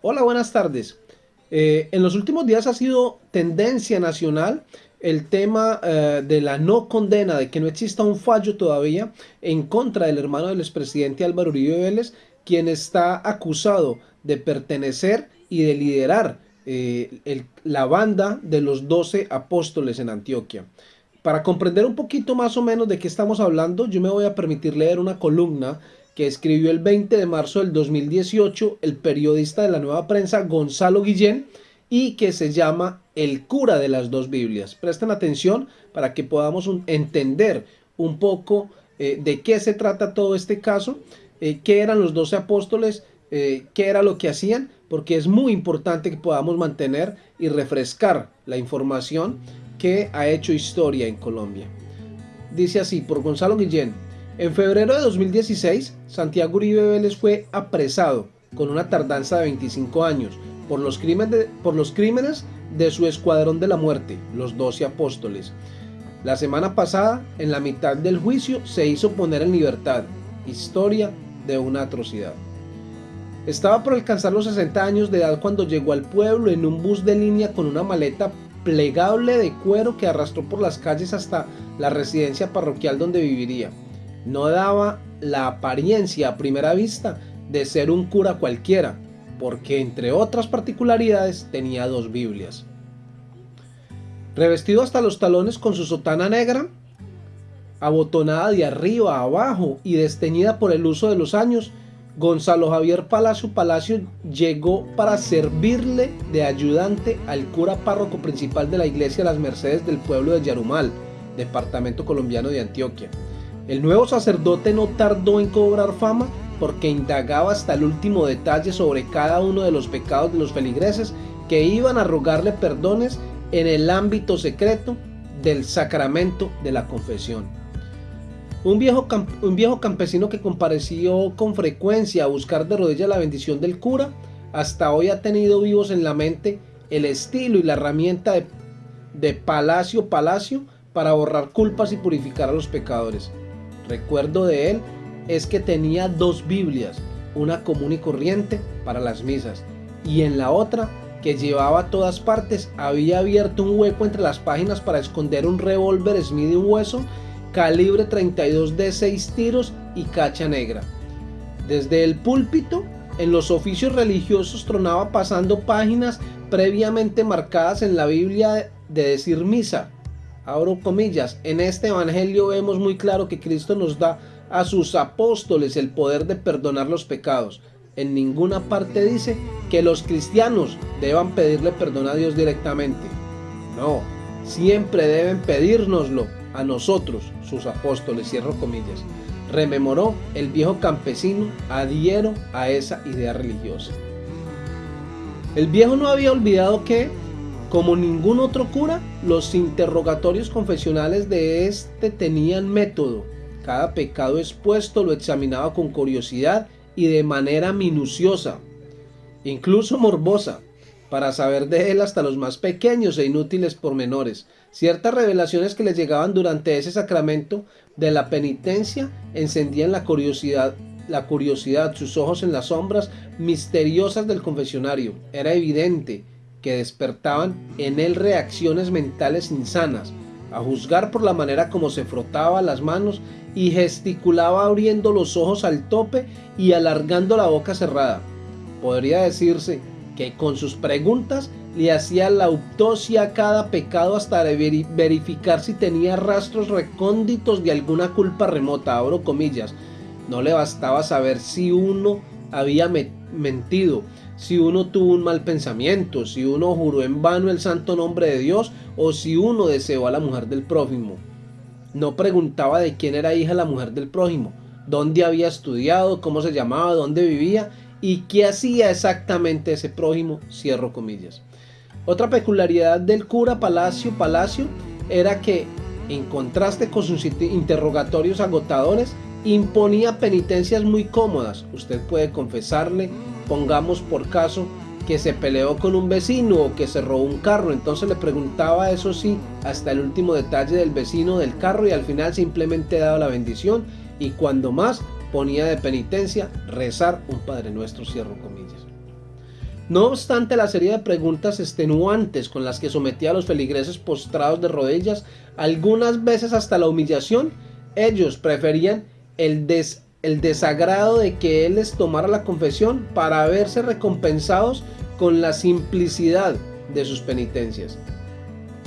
Hola, buenas tardes. Eh, en los últimos días ha sido tendencia nacional el tema eh, de la no condena, de que no exista un fallo todavía en contra del hermano del expresidente Álvaro Uribe Vélez, quien está acusado de pertenecer y de liderar eh, la banda de los doce apóstoles en Antioquia. Para comprender un poquito más o menos de qué estamos hablando, yo me voy a permitir leer una columna que escribió el 20 de marzo del 2018 el periodista de la Nueva Prensa Gonzalo Guillén y que se llama El cura de las dos Biblias. Presten atención para que podamos entender un poco eh, de qué se trata todo este caso, eh, qué eran los doce apóstoles, eh, qué era lo que hacían, porque es muy importante que podamos mantener y refrescar la información que ha hecho historia en Colombia. Dice así, por Gonzalo Guillén, en febrero de 2016, Santiago Uribe Vélez fue apresado con una tardanza de 25 años por los, crímenes de, por los crímenes de su escuadrón de la muerte, los doce apóstoles. La semana pasada, en la mitad del juicio, se hizo poner en libertad. Historia de una atrocidad. Estaba por alcanzar los 60 años de edad cuando llegó al pueblo en un bus de línea con una maleta plegable de cuero que arrastró por las calles hasta la residencia parroquial donde viviría no daba la apariencia a primera vista de ser un cura cualquiera, porque entre otras particularidades tenía dos Biblias. Revestido hasta los talones con su sotana negra, abotonada de arriba a abajo y desteñida por el uso de los años, Gonzalo Javier Palacio Palacio llegó para servirle de ayudante al cura párroco principal de la iglesia Las Mercedes del pueblo de Yarumal, departamento colombiano de Antioquia. El nuevo sacerdote no tardó en cobrar fama porque indagaba hasta el último detalle sobre cada uno de los pecados de los feligreses que iban a rogarle perdones en el ámbito secreto del sacramento de la confesión. Un viejo, un viejo campesino que compareció con frecuencia a buscar de rodillas la bendición del cura, hasta hoy ha tenido vivos en la mente el estilo y la herramienta de, de palacio palacio para borrar culpas y purificar a los pecadores recuerdo de él es que tenía dos Biblias, una común y corriente para las misas y en la otra que llevaba a todas partes había abierto un hueco entre las páginas para esconder un revólver Smith hueso calibre 32 de 6 tiros y cacha negra. Desde el púlpito, en los oficios religiosos tronaba pasando páginas previamente marcadas en la Biblia de decir misa, abro comillas, en este evangelio vemos muy claro que Cristo nos da a sus apóstoles el poder de perdonar los pecados. En ninguna parte dice que los cristianos deban pedirle perdón a Dios directamente. No, siempre deben pedírnoslo a nosotros, sus apóstoles, cierro comillas. Rememoró el viejo campesino adhiero a esa idea religiosa. El viejo no había olvidado que como ningún otro cura, los interrogatorios confesionales de este tenían método. Cada pecado expuesto lo examinaba con curiosidad y de manera minuciosa, incluso morbosa, para saber de él hasta los más pequeños e inútiles pormenores. Ciertas revelaciones que le llegaban durante ese sacramento de la penitencia encendían la curiosidad, la curiosidad, sus ojos en las sombras misteriosas del confesionario. Era evidente que despertaban en él reacciones mentales insanas, a juzgar por la manera como se frotaba las manos y gesticulaba abriendo los ojos al tope y alargando la boca cerrada. Podría decirse que con sus preguntas le hacía la autopsia a cada pecado hasta verificar si tenía rastros recónditos de alguna culpa remota, abro comillas. No le bastaba saber si uno había mentido, si uno tuvo un mal pensamiento, si uno juró en vano el santo nombre de Dios o si uno deseó a la mujer del prójimo. No preguntaba de quién era hija la mujer del prójimo, dónde había estudiado, cómo se llamaba, dónde vivía y qué hacía exactamente ese prójimo, cierro comillas. Otra peculiaridad del cura Palacio Palacio era que, en contraste con sus interrogatorios agotadores, imponía penitencias muy cómodas. Usted puede confesarle, pongamos por caso, que se peleó con un vecino o que se robó un carro. Entonces le preguntaba eso sí hasta el último detalle del vecino del carro y al final simplemente daba la bendición y cuando más ponía de penitencia rezar un Padre Nuestro, cierro comillas. No obstante la serie de preguntas extenuantes con las que sometía a los feligreses postrados de rodillas, algunas veces hasta la humillación, ellos preferían el, el desagrado de que él les tomara la confesión para verse recompensados con la simplicidad de sus penitencias.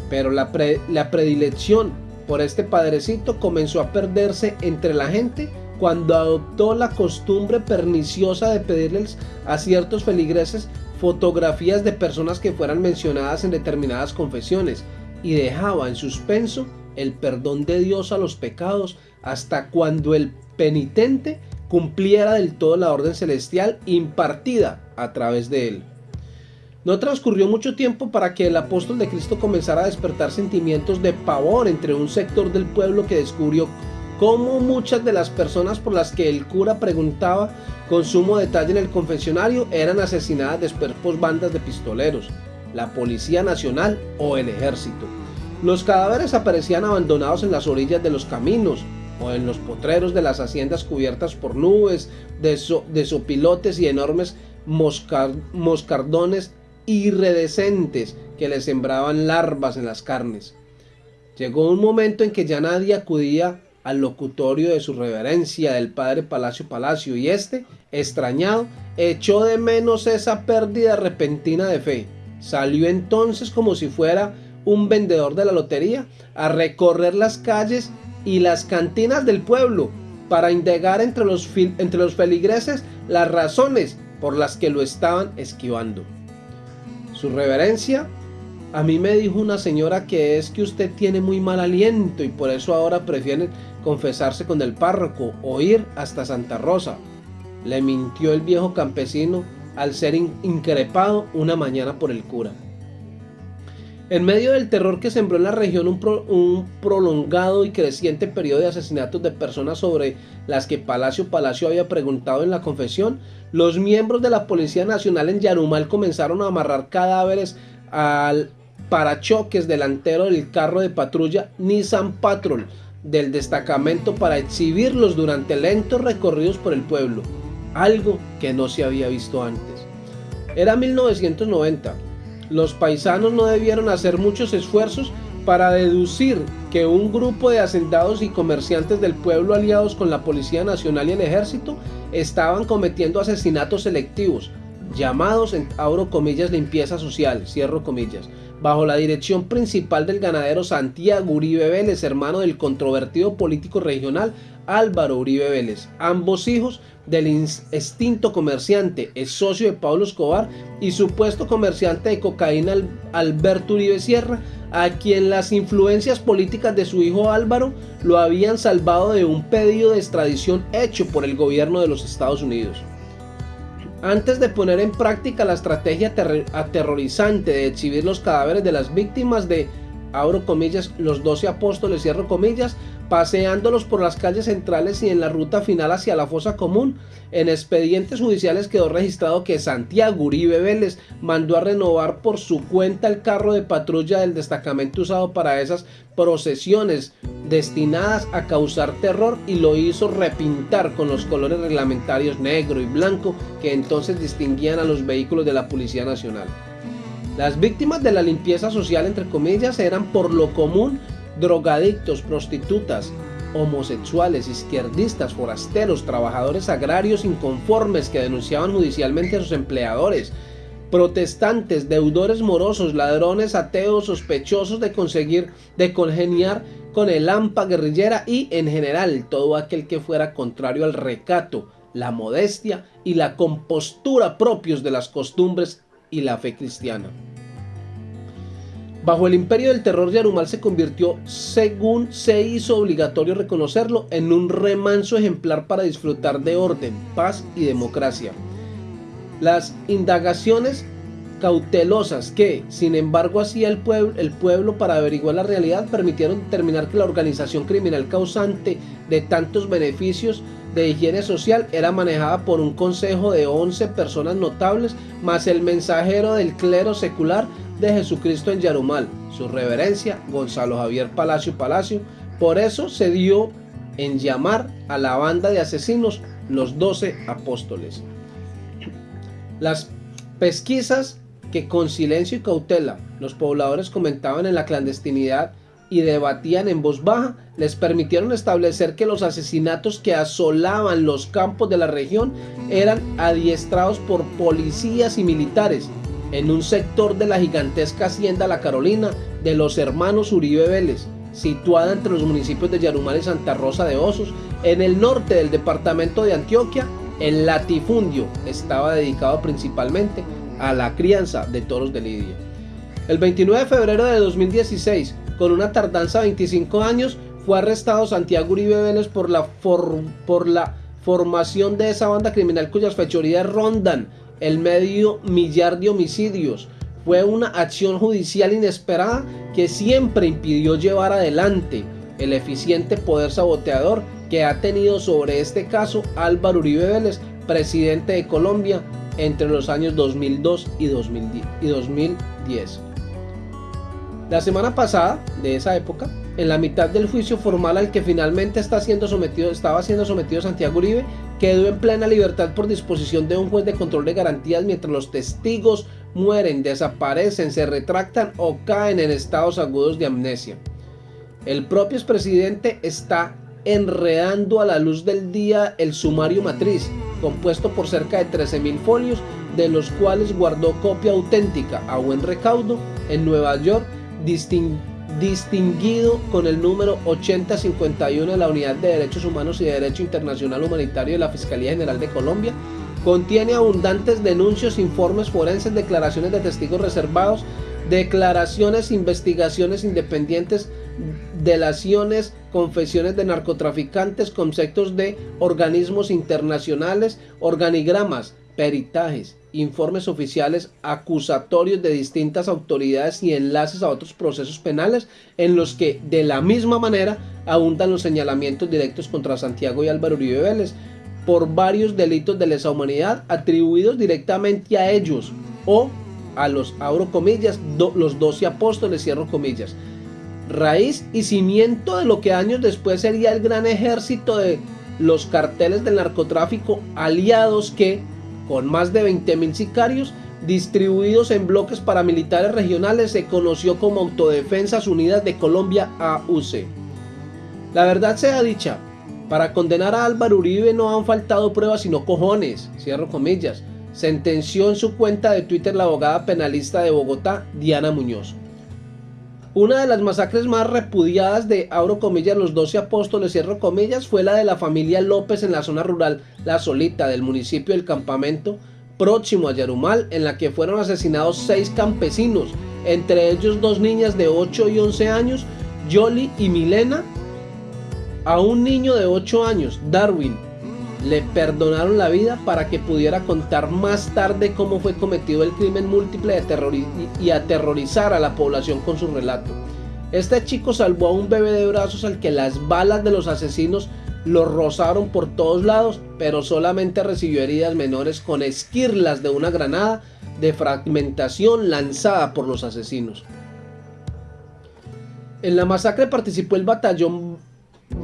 Pero la, la predilección por este padrecito comenzó a perderse entre la gente cuando adoptó la costumbre perniciosa de pedirles a ciertos feligreses fotografías de personas que fueran mencionadas en determinadas confesiones y dejaba en suspenso el perdón de Dios a los pecados hasta cuando el penitente cumpliera del todo la orden celestial impartida a través de él. No transcurrió mucho tiempo para que el apóstol de Cristo comenzara a despertar sentimientos de pavor entre un sector del pueblo que descubrió cómo muchas de las personas por las que el cura preguntaba con sumo detalle en el confesionario eran asesinadas después por bandas de pistoleros, la Policía Nacional o el Ejército. Los cadáveres aparecían abandonados en las orillas de los caminos o en los potreros de las haciendas cubiertas por nubes de, sopilotes y enormes moscardones iridescentes que le sembraban larvas en las carnes. Llegó un momento en que ya nadie acudía al locutorio de su reverencia del padre Palacio Palacio y este, extrañado, echó de menos esa pérdida repentina de fe. Salió entonces como si fuera un vendedor de la lotería a recorrer las calles y las cantinas del pueblo para indagar entre los, entre los feligreses las razones por las que lo estaban esquivando. Su reverencia a mí me dijo una señora que es que usted tiene muy mal aliento y por eso ahora prefiere confesarse con el párroco o ir hasta Santa Rosa. Le mintió el viejo campesino al ser increpado una mañana por el cura. En medio del terror que sembró en la región un, prolongado y creciente periodo de asesinatos de personas sobre las que Palacio Palacio había preguntado en la confesión, los miembros de la Policía Nacional en Yarumal comenzaron a amarrar cadáveres al parachoques delantero del carro de patrulla Nissan Patrol del destacamento para exhibirlos durante lentos recorridos por el pueblo, algo que no se había visto antes. Era 1990. Los paisanos no debieron hacer muchos esfuerzos para deducir que un grupo de hacendados y comerciantes del pueblo aliados con la Policía Nacional y el Ejército estaban cometiendo asesinatos selectivos, llamados en comillas limpieza social, cierro comillas, bajo la dirección principal del ganadero Santiago Uribe Vélez, hermano del controvertido político regional Álvaro Uribe Vélez, ambos hijos del extinto comerciante, es socio de Pablo Escobar y supuesto comerciante de cocaína Alberto Uribe Sierra, a quien las influencias políticas de su hijo Álvaro lo habían salvado de un pedido de extradición hecho por el gobierno de los Estados Unidos. Antes de poner en práctica la estrategia aterrorizante de exhibir los cadáveres de las víctimas de, abro comillas, los doce apóstoles, cierro comillas, paseándolos por las calles centrales y en la ruta final hacia la fosa común. En expedientes judiciales quedó registrado que Santiago Uribe Vélez mandó a renovar por su cuenta el carro de patrulla del destacamento usado para esas procesiones destinadas a causar terror y lo hizo repintar con los colores reglamentarios negro y blanco que entonces distinguían a los vehículos de la Policía Nacional. Las víctimas de la limpieza social, entre comillas, eran por lo común drogadictos, prostitutas, homosexuales, izquierdistas, forasteros, trabajadores agrarios inconformes que denunciaban judicialmente a sus empleadores, protestantes, deudores morosos, ladrones, ateos, sospechosos de conseguir, de congeniar con el AMPA guerrillera y en general todo aquel que fuera contrario al recato, la modestia y la compostura propios de las costumbres y la fe cristiana. Bajo el imperio del terror, Yarumal se convirtió, según se hizo obligatorio reconocerlo, en un remanso ejemplar para disfrutar de orden, paz y democracia. Las indagaciones cautelosas que, sin embargo, hacía el pueblo, el pueblo para averiguar la realidad permitieron determinar que la organización criminal causante de tantos beneficios de higiene social era manejada por un consejo de 11 personas notables más el mensajero del clero secular de Jesucristo en Yarumal, su reverencia Gonzalo Javier Palacio Palacio. Por eso se dio en llamar a la banda de asesinos los 12 apóstoles. Las Pesquisas que con silencio y cautela los pobladores comentaban en la clandestinidad y debatían en voz baja, les permitieron establecer que los asesinatos que asolaban los campos de la región eran adiestrados por policías y militares en un sector de la gigantesca hacienda La Carolina de los hermanos Uribe Vélez, situada entre los municipios de Yarumal y Santa Rosa de Osos, en el norte del departamento de Antioquia, el latifundio estaba dedicado principalmente a la crianza de toros de lidia. El 29 de febrero de 2016, con una tardanza de 25 años, fue arrestado Santiago Uribe Vélez por la, por la formación de esa banda criminal cuyas fechorías rondan el medio millar de homicidios. Fue una acción judicial inesperada que siempre impidió llevar adelante el eficiente poder saboteador que ha tenido sobre este caso Álvaro Uribe Vélez, presidente de Colombia entre los años 2002 y 2010. La semana pasada, de esa época, en la mitad del juicio formal al que finalmente está siendo sometido, estaba siendo sometido Santiago Uribe, quedó en plena libertad por disposición de un juez de control de garantías mientras los testigos mueren, desaparecen, se retractan o caen en estados agudos de amnesia. El propio expresidente está enredando a la luz del día el sumario matriz, compuesto por cerca de 13.000 folios, de los cuales guardó copia auténtica a buen recaudo en Nueva York distinguido con el número 8051 de la Unidad de Derechos Humanos y de Derecho Internacional Humanitario de la Fiscalía General de Colombia, contiene abundantes denuncios, informes forenses, declaraciones de testigos reservados, declaraciones, investigaciones independientes, delaciones, confesiones de narcotraficantes, conceptos de organismos internacionales, organigramas, peritajes, informes oficiales acusatorios de distintas autoridades y enlaces a otros procesos penales en los que de la misma manera abundan los señalamientos directos contra Santiago y Álvaro Uribe Vélez por varios delitos de lesa humanidad atribuidos directamente a ellos o a los, abro comillas, los doce apóstoles, cierro comillas, raíz y cimiento de lo que años después sería el gran ejército de los carteles del narcotráfico aliados que con más de 20.000 sicarios distribuidos en bloques paramilitares regionales, se conoció como Autodefensas Unidas de Colombia AUC. La verdad sea dicha, para condenar a Álvaro Uribe no han faltado pruebas sino cojones, cierro comillas, sentenció en su cuenta de Twitter la abogada penalista de Bogotá, Diana Muñoz. Una de las masacres más repudiadas de, abro comillas, los 12 apóstoles, cierro comillas, fue la de la familia López en la zona rural La Solita del municipio del Campamento, próximo a Yarumal, en la que fueron asesinados seis campesinos, entre ellos dos niñas de 8 y 11 años, Yoli y Milena, a un niño de 8 años, Darwin, le perdonaron la vida para que pudiera contar más tarde cómo fue cometido el crimen múltiple de y aterrorizar a la población con su relato. Este chico salvó a un bebé de brazos al que las balas de los asesinos lo rozaron por todos lados, pero solamente recibió heridas menores con esquirlas de una granada de fragmentación lanzada por los asesinos. En la masacre participó el batallón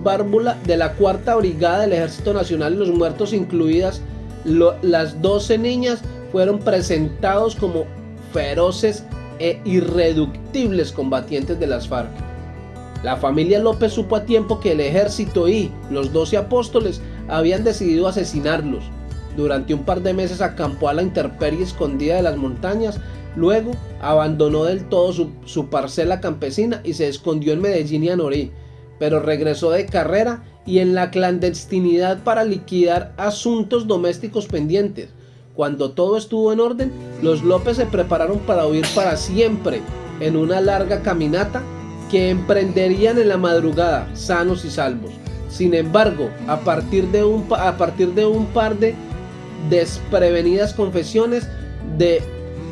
Bárbula de la Cuarta Brigada del Ejército Nacional y los muertos incluidas las 12 niñas fueron presentados como feroces e irreductibles combatientes de las FARC. La familia López supo a tiempo que el ejército y los 12 apóstoles habían decidido asesinarlos. Durante un par de meses acampó a la intemperie escondida de las montañas, luego abandonó del todo su, su parcela campesina y se escondió en Medellín y Anorí pero regresó de carrera y en la clandestinidad para liquidar asuntos domésticos pendientes. Cuando todo estuvo en orden, los López se prepararon para huir para siempre en una larga caminata que emprenderían en la madrugada, sanos y salvos. Sin embargo, a partir de un, a partir de un par de desprevenidas confesiones de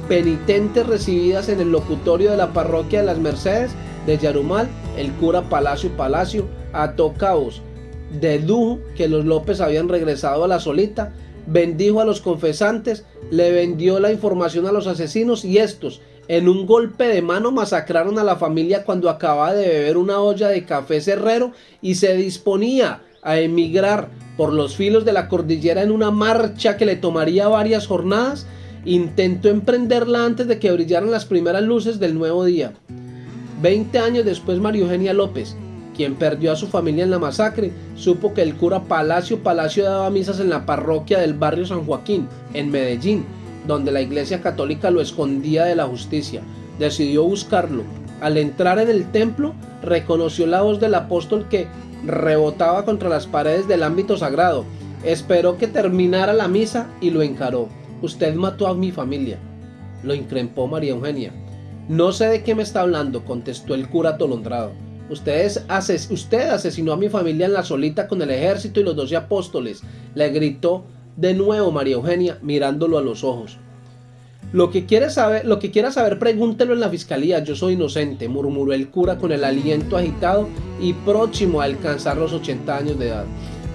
penitentes recibidas en el locutorio de la parroquia de las Mercedes, de Yarumal, el cura Palacio Palacio ató caos, dedujo que los López habían regresado a la solita, bendijo a los confesantes, le vendió la información a los asesinos y estos, en un golpe de mano, masacraron a la familia cuando acababa de beber una olla de café cerrero y se disponía a emigrar por los filos de la cordillera en una marcha que le tomaría varias jornadas Intentó emprenderla antes de que brillaran las primeras luces del nuevo día. Veinte años después, María Eugenia López, quien perdió a su familia en la masacre, supo que el cura Palacio Palacio daba misas en la parroquia del barrio San Joaquín, en Medellín, donde la iglesia católica lo escondía de la justicia. Decidió buscarlo. Al entrar en el templo, reconoció la voz del apóstol que rebotaba contra las paredes del ámbito sagrado. Esperó que terminara la misa y lo encaró. Usted mató a mi familia. Lo increpó María Eugenia. No sé de qué me está hablando, contestó el cura atolondrado. usted asesinó a mi familia en la solita con el ejército y los doce apóstoles, le gritó de nuevo María Eugenia mirándolo a los ojos. Lo que, quiere saber, lo que quiera saber, pregúntelo en la fiscalía. Yo soy inocente, murmuró el cura con el aliento agitado y próximo a alcanzar los 80 años de edad.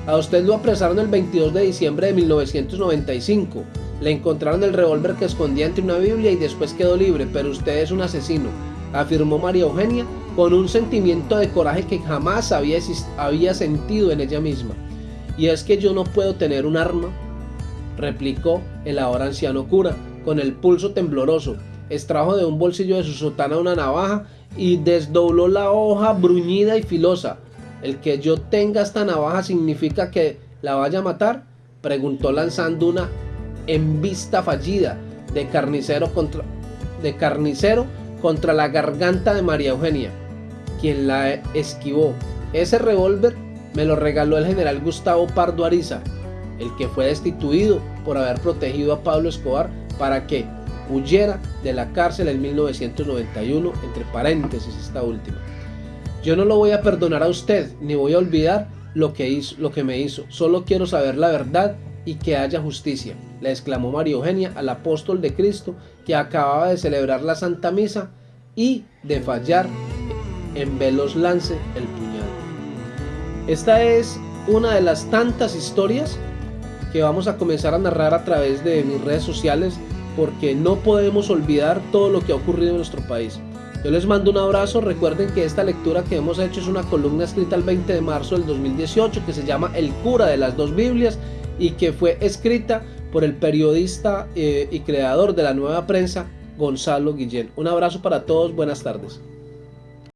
A usted lo apresaron el 22 de diciembre de 1995. Le encontraron el revólver que escondía entre una Biblia y después quedó libre, pero usted es un asesino, afirmó María Eugenia con un sentimiento de coraje que jamás había, había sentido en ella misma. Y es que yo no puedo tener un arma, replicó el ahora anciano cura, con el pulso tembloroso. Extrajo de un bolsillo de su sotana una navaja y desdobló la hoja bruñida y filosa. ¿El que yo tenga esta navaja significa que la vaya a matar? Preguntó lanzando una en vista fallida de carnicero contra, de carnicero contra la garganta de María Eugenia, quien la esquivó. Ese revólver me lo regaló el general Gustavo Pardo Ariza, el que fue destituido por haber protegido a Pablo Escobar para que huyera de la cárcel en 1991, entre paréntesis esta última. Yo no lo voy a perdonar a usted, ni voy a olvidar lo que, hizo, lo que me hizo. Solo quiero saber la verdad y que haya justicia, le exclamó María Eugenia al apóstol de Cristo que acababa de celebrar la Santa Misa y de fallar en velos lance el puñal. Esta es una de las tantas historias que vamos a comenzar a narrar a través de mis redes sociales porque no podemos olvidar todo lo que ha ocurrido en nuestro país. Yo les mando un abrazo, recuerden que esta lectura que hemos hecho es una columna escrita el 20 de marzo del 2018 que se llama El cura de las dos Biblias y que fue escrita por el periodista eh, y creador de la nueva prensa Gonzalo Guillén. Un abrazo para todos, buenas tardes.